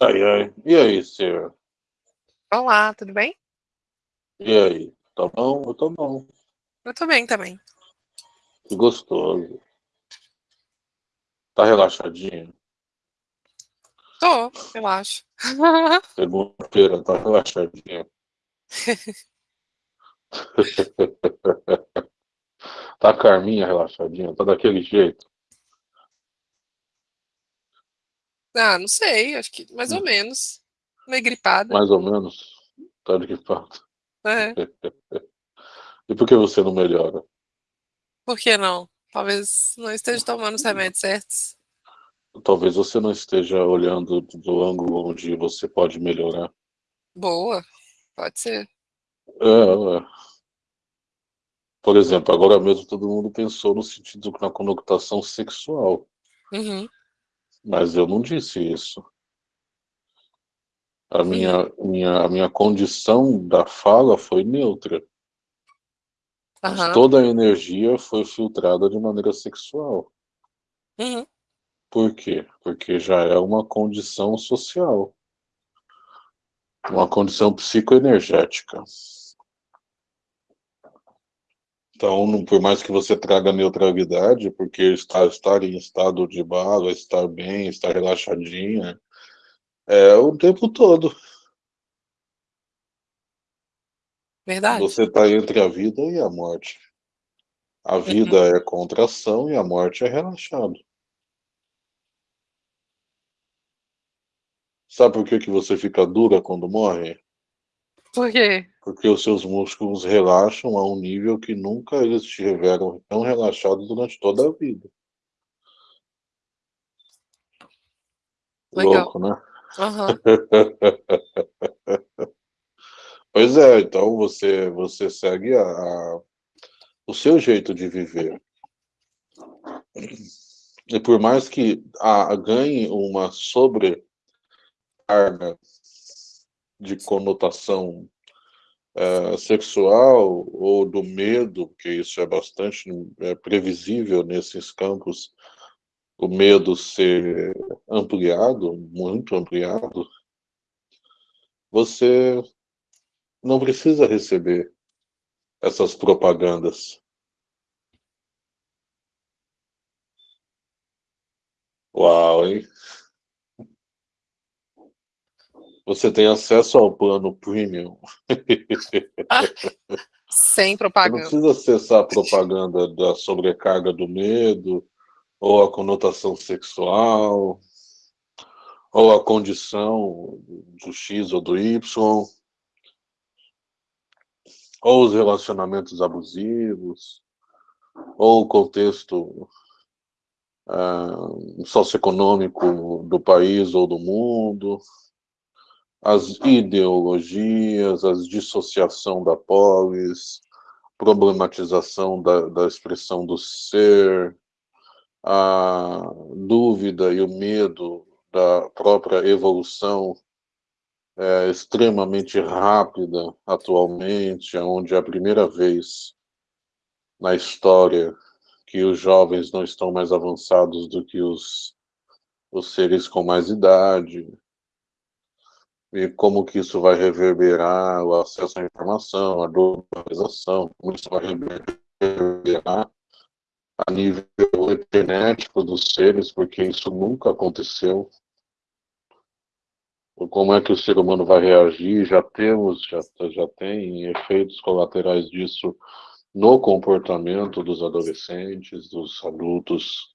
Ai, ai. E aí, senhor? Olá, tudo bem? E aí? Tá bom? Eu tô bom. Eu tô bem também. Que gostoso. Tá relaxadinho? Tô, relaxa. Segunda-feira, tá relaxadinho? tá a Carminha relaxadinha? Tá daquele jeito? Ah, não sei, acho que mais ou menos. Meio gripada. Mais ou menos? Tá gripado. É. E por que você não melhora? Por que não? Talvez não esteja tomando os remédios certos. Talvez você não esteja olhando do ângulo onde você pode melhorar. Boa, pode ser. É, é. Por exemplo, agora mesmo todo mundo pensou no sentido na conotação sexual. Uhum. Mas eu não disse isso. A Uhum. minha, minha, a minha condição da fala foi neutra. Mas Aham. toda a energia foi filtrada de maneira sexual. Uhum. Por quê? Porque já é uma condição social. Uma condição psicoenergética. Então, por mais que você traga neutralidade, porque estar, estar em estado de bala, estar bem, estar relaxadinha, é o tempo todo. Verdade. Você está entre a vida e a morte. A vida é contração e a morte é relaxado. Sabe por que, que você fica dura quando morre? Por quê? Porque os seus músculos relaxam a um nível que nunca eles estiveram tão relaxados durante toda a vida. Legal. Louco, né? Aham. Pois é, então você, você segue a, a- o seu jeito de viver. E por mais que a, ganhe uma sobrecarga de conotação eh, sexual ou do medo, que isso é bastante eh, previsível nesses campos, o medo ser ampliado, muito ampliado, você não precisa receber essas propagandas. Uau, hein? Você tem acesso ao plano premium. Sem Você não propaganda. precisa acessar a propaganda da sobrecarga do medo, ou a conotação sexual, ou a condição do X ou do Y, ou os relacionamentos abusivos, ou o contexto ah, socioeconômico do país ou do mundo, as ideologias, a dissociação da polis, problematização da, da expressão do ser, a dúvida e o medo da própria evolução é extremamente rápida atualmente, onde é a primeira vez na história que os jovens não estão mais avançados do que os, os seres com mais idade, e como que isso vai reverberar o acesso à informação, a globalização, como isso vai reverberar a nível genético dos seres, porque isso nunca aconteceu. Como é que o ser humano vai reagir? Já temos, já, já tem efeitos colaterais disso no comportamento dos adolescentes, dos adultos,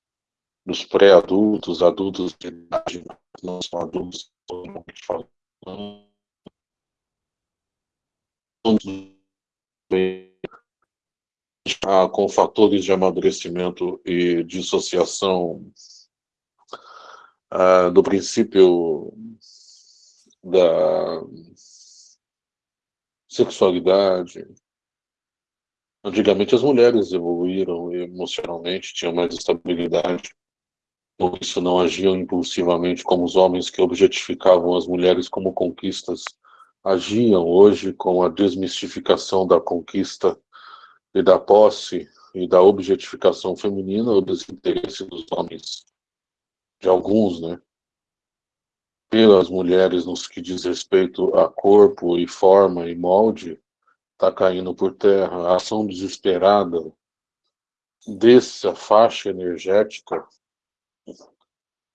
dos pré-adultos, adultos de idade, não são adultos, ah, com fatores de amadurecimento e dissociação ah, do princípio da sexualidade. Antigamente as mulheres evoluíram emocionalmente, tinham mais estabilidade, por isso não agiam impulsivamente como os homens que objetificavam as mulheres como conquistas agiam hoje com a desmistificação da conquista e da posse e da objetificação feminina, o desinteresse dos homens, de alguns, né? pelas mulheres nos que diz respeito a corpo e forma e molde está caindo por terra. A ação desesperada dessa faixa energética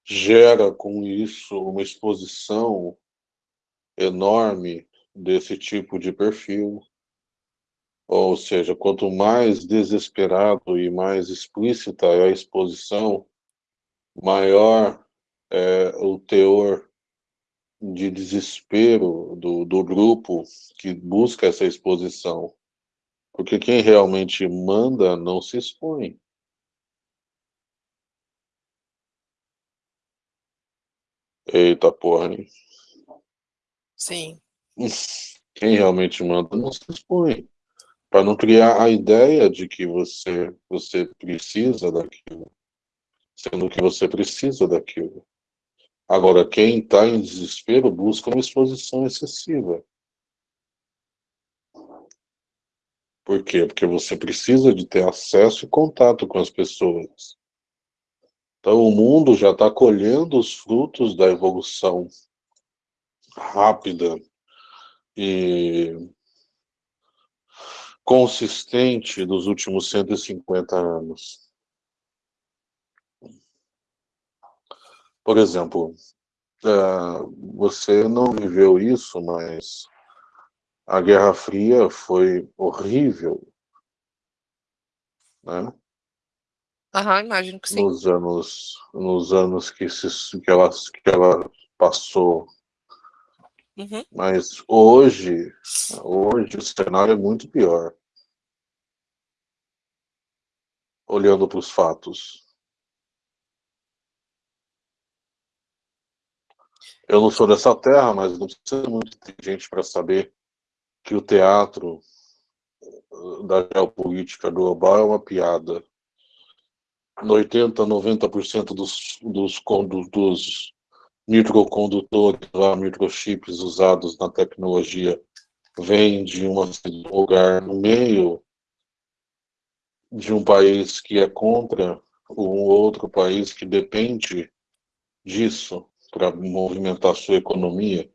gera com isso uma exposição enorme desse tipo de perfil. Ou seja, quanto mais desesperado e mais explícita é a exposição, maior é o teor de desespero do, do grupo que busca essa exposição. Porque quem realmente manda não se expõe. Eita porra, hein? Sim. Quem realmente manda não se expõe. Para não criar a ideia de que você, você precisa daquilo. Sendo que você precisa daquilo. Agora, quem está em desespero busca uma exposição excessiva. Por quê? Porque você precisa de ter acesso e contato com as pessoas. Então, o mundo já está colhendo os frutos da evolução rápida e consistente dos últimos 150 anos. Por exemplo, uh, você não viveu isso, mas a Guerra Fria foi horrível, né? Aham, imagino que sim. Nos anos, nos anos que, se, que, ela, que ela passou. Uhum. Mas hoje, hoje o cenário é muito pior. Olhando para os fatos. Eu não sou dessa terra, mas não precisa muito inteligente para saber que o teatro uh, da geopolítica global é uma piada. 80, 90% dos, dos, dos microcondutores, microchips usados na tecnologia, vêm de um lugar no meio de um país que é contra um outro país que depende disso para movimentar sua economia.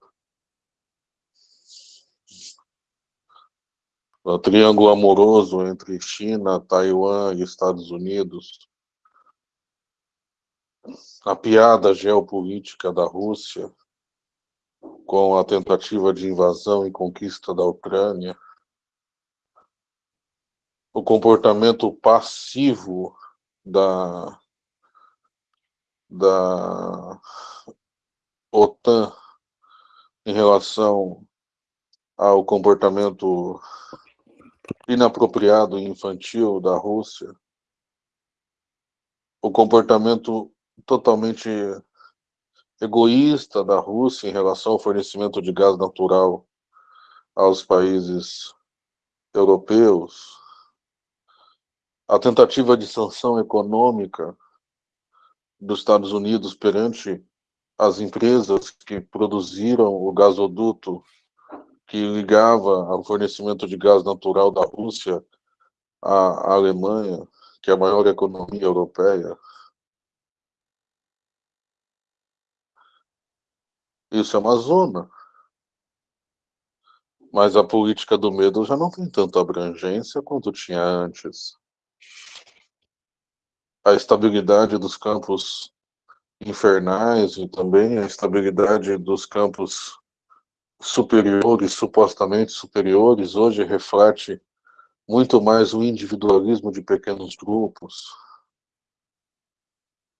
O triângulo amoroso entre China, Taiwan e Estados Unidos. A piada geopolítica da Rússia com a tentativa de invasão e conquista da Ucrânia. O comportamento passivo da, da OTAN em relação ao comportamento inapropriado e infantil da Rússia, o comportamento totalmente egoísta da Rússia em relação ao fornecimento de gás natural aos países europeus, a tentativa de sanção econômica dos Estados Unidos perante as empresas que produziram o gasoduto que ligava ao fornecimento de gás natural da Rússia à Alemanha, que é a maior economia europeia. Isso é uma zona. Mas a política do medo já não tem tanta abrangência quanto tinha antes. A estabilidade dos campos infernais e também a estabilidade dos campos superiores, supostamente superiores, hoje reflete muito mais o individualismo de pequenos grupos.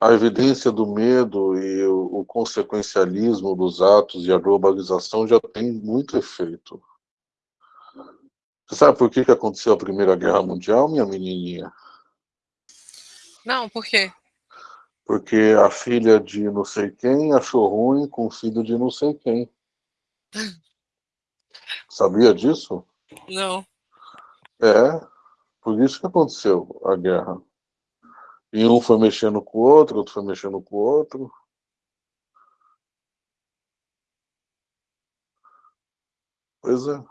A evidência do medo e o, o consequencialismo dos atos e a globalização já tem muito efeito. Você sabe por que, que aconteceu a Primeira Guerra Mundial, minha menininha? Não, por quê? porque a filha de não sei quem achou ruim com o filho de não sei quem. Sabia disso? Não. É, por isso que aconteceu a guerra. E um foi mexendo com o outro, outro foi mexendo com o outro. Pois é.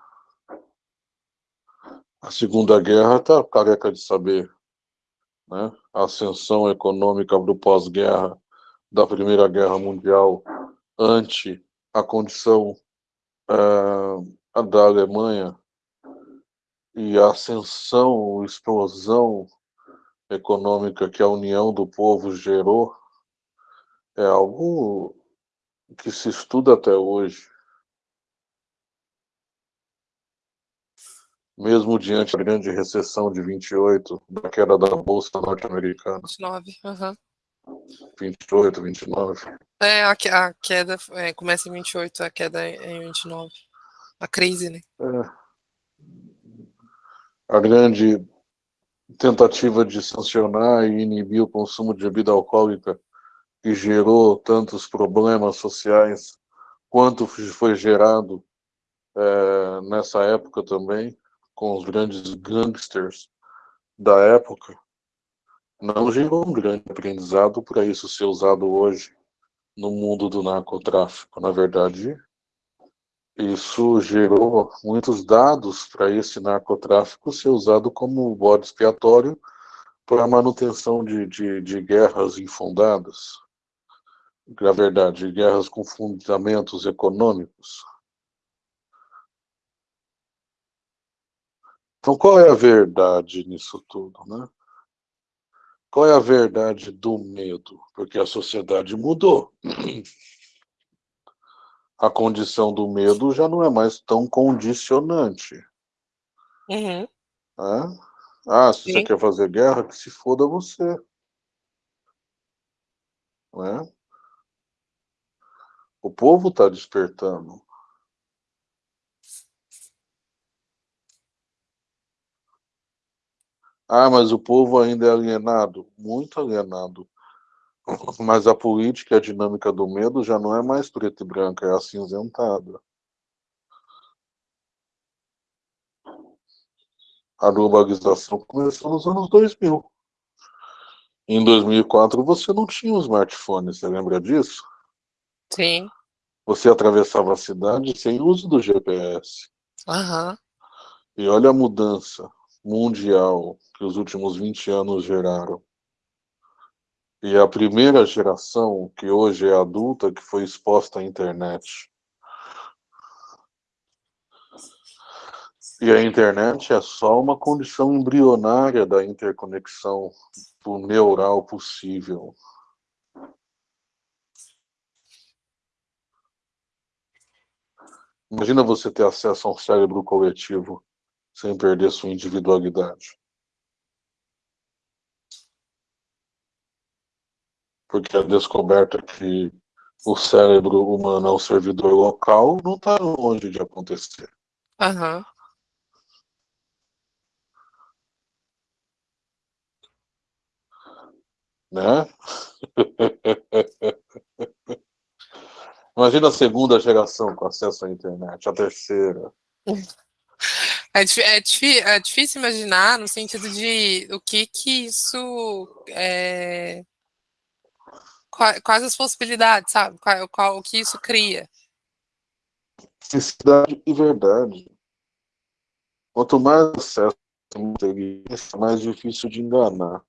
A Segunda Guerra tá careca de saber né? a ascensão econômica do pós-guerra da Primeira Guerra Mundial ante a condição uh, da Alemanha e a ascensão, explosão econômica que a união do povo gerou é algo que se estuda até hoje. Mesmo diante da grande recessão de 28, da queda da Bolsa norte-americana. 29, aham. Uhum. 28, 29. É, a, a queda é, começa em 28, a queda é em 29. A crise, né? É. A grande tentativa de sancionar e inibir o consumo de bebida alcoólica que gerou tantos problemas sociais, quanto foi gerado é, nessa época também, com os grandes gangsters da época, não gerou um grande aprendizado para isso ser usado hoje no mundo do narcotráfico. Na verdade, isso gerou muitos dados para esse narcotráfico ser usado como bode expiatório para a manutenção de, de, de guerras infundadas. Na verdade, guerras com fundamentos econômicos. Então, qual é a verdade nisso tudo, né? Qual é a verdade do medo? Porque a sociedade mudou. A condição do medo já não é mais tão condicionante. Uhum. É? Ah, se Sim. você quer fazer guerra, que se foda você. Né? O povo está despertando. Ah, mas o povo ainda é alienado. Muito alienado. Mas a política e a dinâmica do medo já não é mais preta e branca, é acinzentada. A globalização começou nos anos 2000. Em 2004 você não tinha um smartphone, você lembra disso? Sim. Você atravessava a cidade sem uso do GPS. Aham. E olha a mudança mundial que os últimos 20 anos geraram. E a primeira geração, que hoje é adulta, que foi exposta à internet. E a internet é só uma condição embrionária da interconexão neural possível. Imagina você ter acesso a um cérebro coletivo sem perder sua individualidade. Porque a descoberta que o cérebro humano é um servidor local não está longe de acontecer. Uhum. Né? Imagina a segunda geração com acesso à internet, a terceira. É, é, é, difícil imaginar no sentido de o que que isso é, quais as possibilidades, sabe? Qual, qual, o que isso cria? Necessidade e verdade. Quanto mais acesso à inteligência, mais difícil de enganar.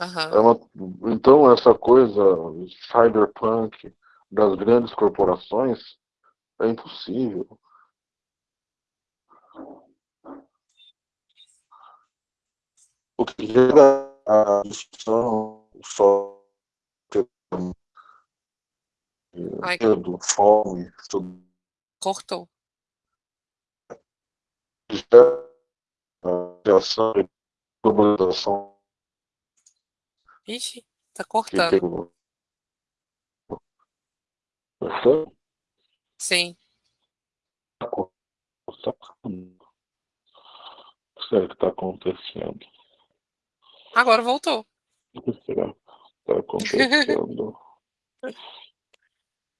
Uhum. É uma, então, essa coisa cyberpunk das grandes corporações é impossível. O que gera a discussão só medo, fome, tudo. Cortou. A reação de globalização. Ixi, tá cortando. Sim. O que é que está acontecendo? Agora voltou. O que será que está acontecendo?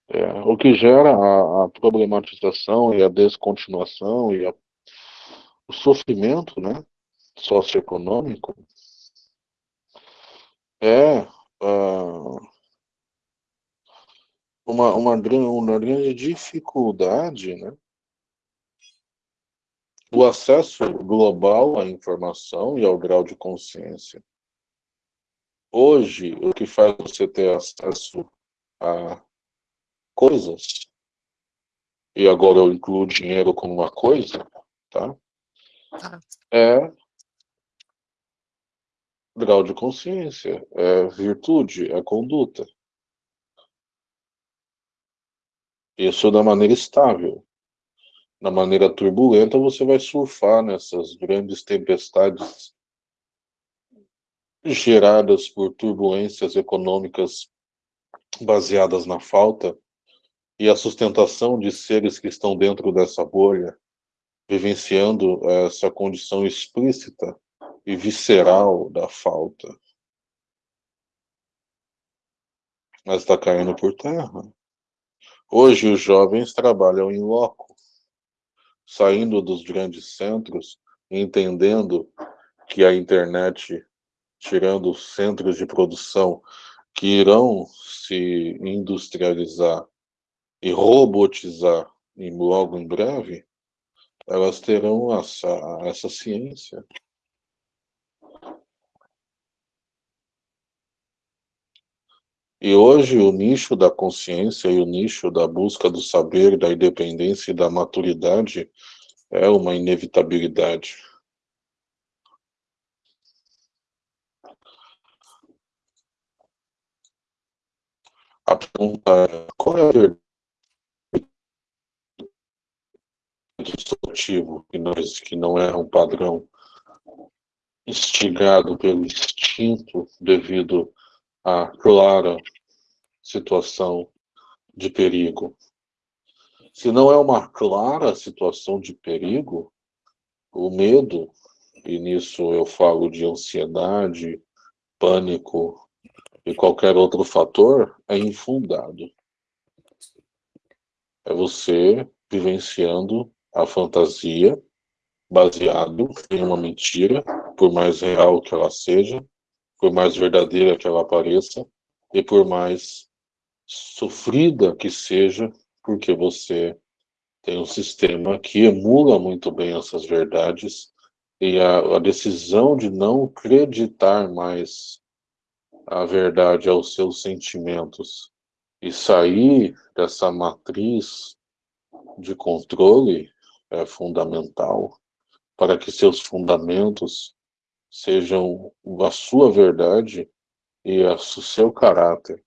é, o que gera a, a, problematização e a descontinuação e a, o sofrimento né, socioeconômico é uh, uma, uma, uma grande dificuldade né, o acesso global à informação e ao grau de consciência. Hoje, o que faz você ter acesso a coisas, e agora eu incluo dinheiro como uma coisa, tá? Tá. É grau de consciência, é virtude, é conduta. Isso da maneira estável. Na maneira turbulenta, você vai surfar nessas grandes tempestades geradas por turbulências econômicas baseadas na falta e a sustentação de seres que estão dentro dessa bolha, vivenciando essa condição explícita e visceral da falta. Mas está caindo por terra. Hoje os jovens trabalham em loco, saindo dos grandes centros, entendendo que a internet, tirando os centros de produção que irão se industrializar e robotizar em, logo em breve, elas terão essa, essa ciência. E hoje o nicho da consciência e o nicho da busca do saber, da independência e da maturidade é uma inevitabilidade. A pergunta é, qual é a verdade destrutivo que não, que não é um padrão instigado pelo instinto devido à clara situação de perigo. Se não é uma clara situação de perigo, o medo, e nisso eu falo de ansiedade, pânico e qualquer outro fator, é infundado. É você vivenciando a fantasia baseado em uma mentira, por mais real que ela seja, por mais verdadeira que ela pareça, e por mais sofrida que seja, porque você tem um sistema que emula muito bem essas verdades, e a, a decisão de não acreditar mais a verdade aos seus sentimentos e sair dessa matriz de controle é fundamental para que seus fundamentos sejam a sua verdade e o seu caráter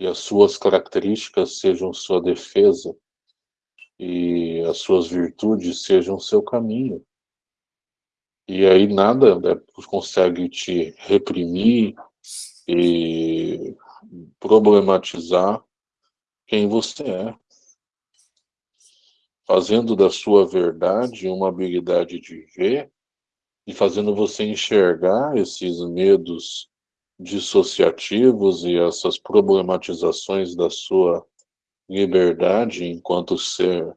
e as suas características sejam sua defesa e as suas virtudes sejam seu caminho. E aí nada né, consegue te reprimir e problematizar quem você é fazendo da sua verdade uma habilidade de ver e fazendo você enxergar esses medos dissociativos e essas problematizações da sua liberdade enquanto ser.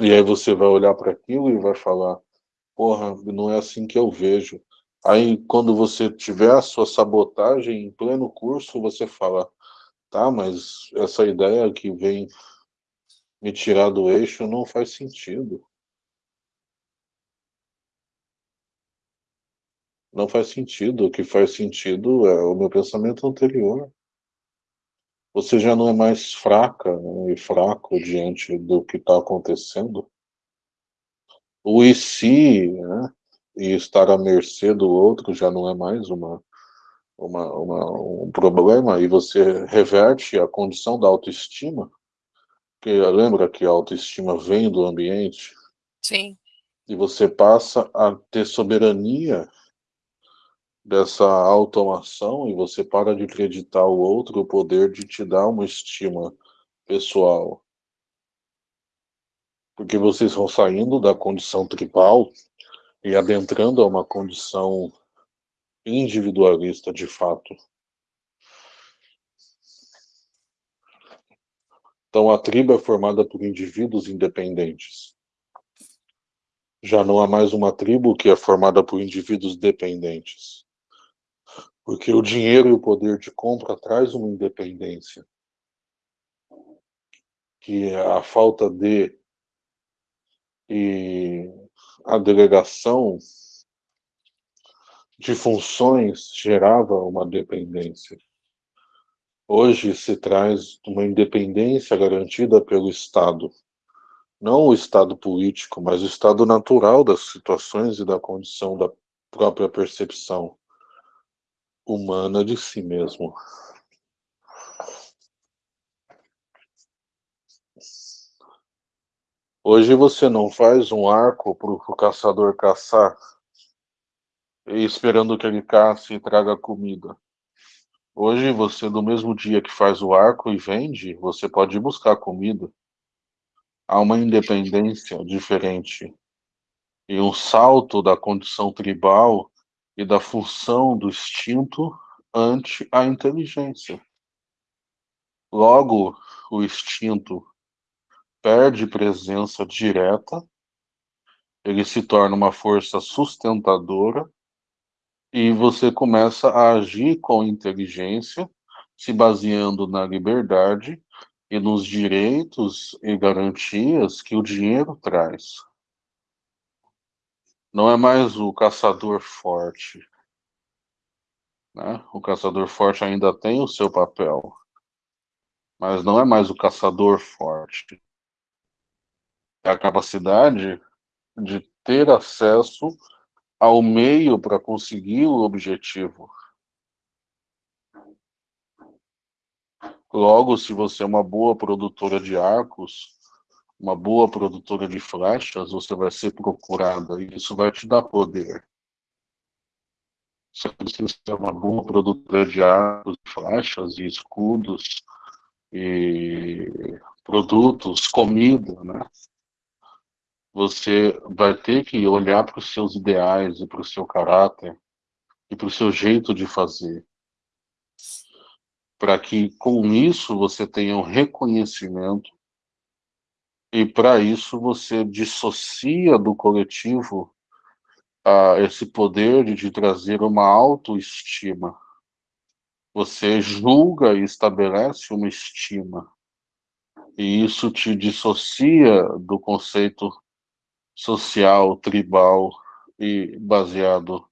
E aí você vai olhar para aquilo e vai falar, porra, não é assim que eu vejo. Aí quando você tiver a sua sabotagem em pleno curso, você fala, Tá, mas essa ideia que vem me tirar do eixo não faz sentido. Não faz sentido. O que faz sentido é o meu pensamento anterior. Você já não é mais fraca né, e fraco diante do que está acontecendo. O e se, né, e estar à mercê do outro já não é mais uma uma, uma, um problema e você reverte a condição da autoestima, que lembra que a autoestima vem do ambiente? Sim. E você passa a ter soberania dessa automação e você para de acreditar o outro o poder de te dar uma estima pessoal. Porque vocês vão saindo da condição tribal e adentrando a uma condição individualista de fato. Então a tribo é formada por indivíduos independentes. Já não há mais uma tribo que é formada por indivíduos dependentes. Porque o dinheiro e o poder de compra traz uma independência. Que é a falta de e a delegação de funções gerava uma dependência. Hoje se traz uma independência garantida pelo Estado. Não o Estado político, mas o Estado natural das situações e da condição da própria percepção humana de si mesmo. Hoje você não faz um arco para o caçador caçar, esperando que ele caça e traga comida. Hoje você, no mesmo dia que faz o arco e vende, você pode ir buscar comida. Há uma independência diferente e um salto da condição tribal e da função do instinto ante a inteligência. Logo, o instinto perde presença direta, ele se torna uma força sustentadora e você começa a agir com inteligência, se baseando na liberdade e nos direitos e garantias que o dinheiro traz. Não é mais o caçador forte. Né? O caçador forte ainda tem o seu papel, mas não é mais o caçador forte é a capacidade de ter acesso ao meio para conseguir o objetivo. Logo, se você é uma boa produtora de arcos, uma boa produtora de flechas, você vai ser procurada e isso vai te dar poder. Você precisa ser uma boa produtora de arcos, flechas e escudos e produtos, comida, né? Você vai ter que olhar para os seus ideais e para o seu caráter e para o seu jeito de fazer. Para que com isso você tenha um reconhecimento e para isso você dissocia do coletivo a esse poder de trazer uma autoestima. Você julga e estabelece uma estima. E isso te dissocia do conceito social, tribal e baseado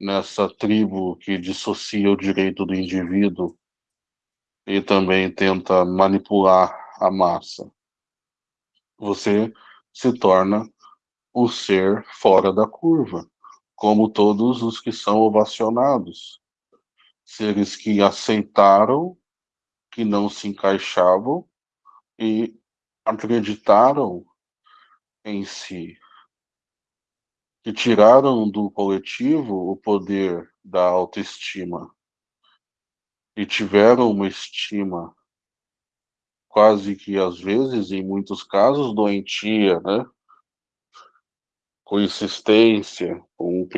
nessa tribo que dissocia o direito do indivíduo e também tenta manipular a massa. Você se torna um ser fora da curva, como todos os que são ovacionados. Seres que aceitaram que não se encaixavam e acreditaram em si, que tiraram do coletivo o poder da autoestima e tiveram uma estima quase que às vezes, em muitos casos, doentia, né? com insistência, com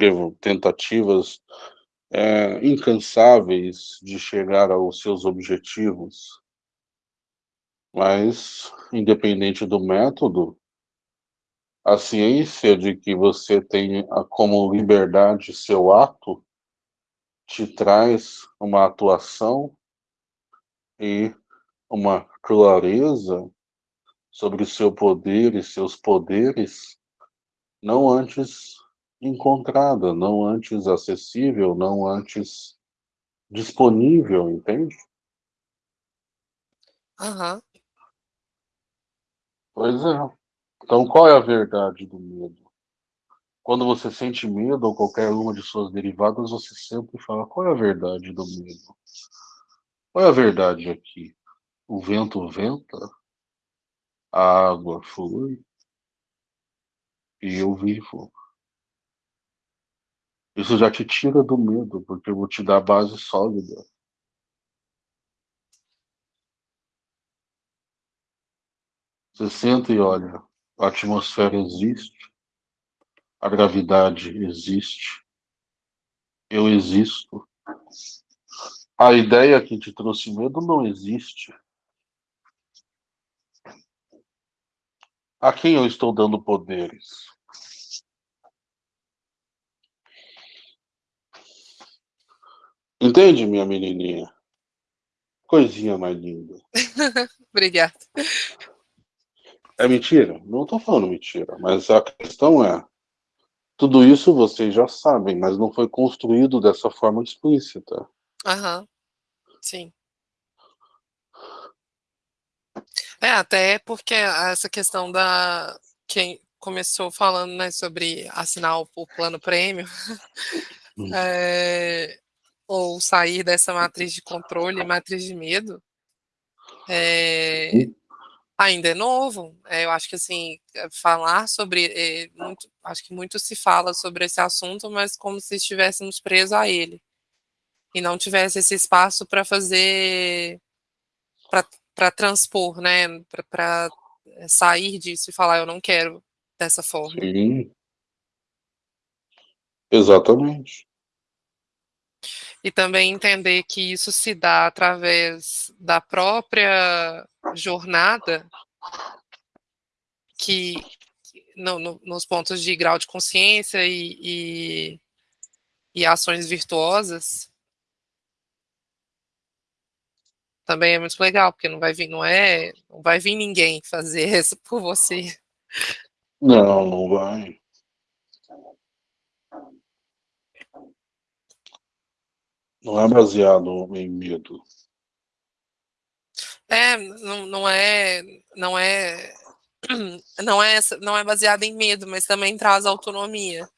tentativas é, incansáveis de chegar aos seus objetivos. Mas, independente do método, a ciência de que você tem como liberdade seu ato te traz uma atuação e uma clareza sobre o seu poder e seus poderes não antes encontrada, não antes acessível, não antes disponível, entende? Aham. Pois é. Então, qual é a verdade do medo? Quando você sente medo ou qualquer uma de suas derivadas, você sempre fala: qual é a verdade do medo? Qual é a verdade aqui? O vento venta, a água flui e eu vivo. Isso já te tira do medo, porque eu vou te dar base sólida. Você senta e olha, a atmosfera existe, a gravidade existe, eu existo. A ideia que te trouxe medo não existe. A quem eu estou dando poderes? Entende, minha menininha? Coisinha mais linda. Obrigada. É mentira? Não estou falando mentira, mas a questão é, Tudo isso vocês já sabem, mas não foi construído dessa forma explícita. Aham, sim. É, até porque essa questão da quem começou falando, né, sobre assinar o, plano prêmio, é, ou sair dessa matriz de controle, matriz de medo, é, ainda é novo. É, eu acho que assim falar sobre, é, muito, acho que muito se fala sobre esse assunto, mas como se estivéssemos presos a ele e não tivesse esse espaço para fazer para transpor, né, para sair disso e falar eu não quero dessa forma. Sim. Exatamente. E também entender que isso se dá através da própria jornada que no, no, nos pontos de grau de consciência e, e, e ações virtuosas também é muito legal, porque não vai vir, não é, não vai vir ninguém fazer isso por você. Não, não vai. Não é baseado em medo. É, não, não é, não é, não é, não é baseado em medo, mas também traz autonomia.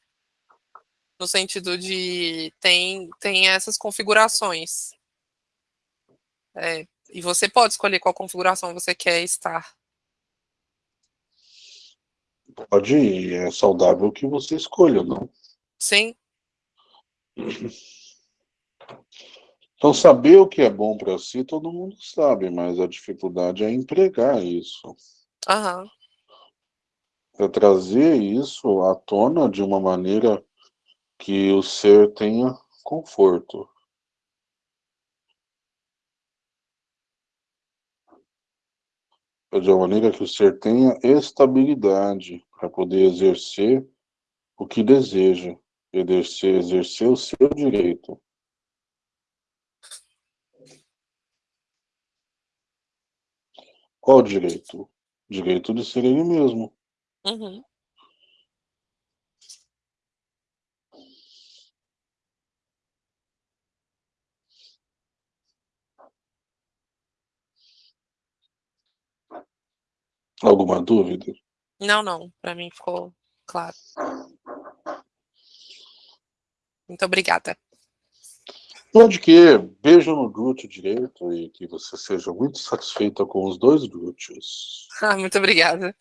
No sentido de tem, tem essas configurações. É, e você pode escolher qual configuração você quer estar. Pode é saudável que você escolha, não? Sim. Então, saber o que é bom para si, todo mundo sabe, mas a dificuldade é empregar isso. Aham. É trazer isso à tona de uma maneira que o ser tenha conforto. de uma maneira que o ser tenha estabilidade para poder exercer o que deseja, exercer, exercer o seu direito. Qual o direito? Direito de ser ele mesmo. Uhum. Alguma dúvida? Não, não. Para mim ficou claro. Muito obrigada. Pode que beijo no glúteo direito e que você seja muito satisfeita com os dois glúteos. Ah, muito obrigada.